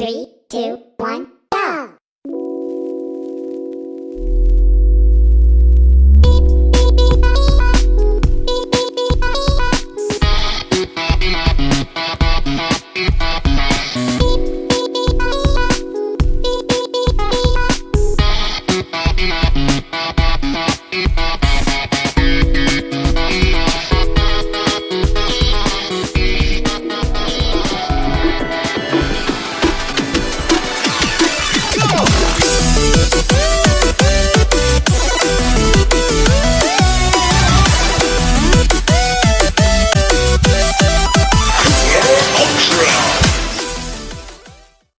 Three, two,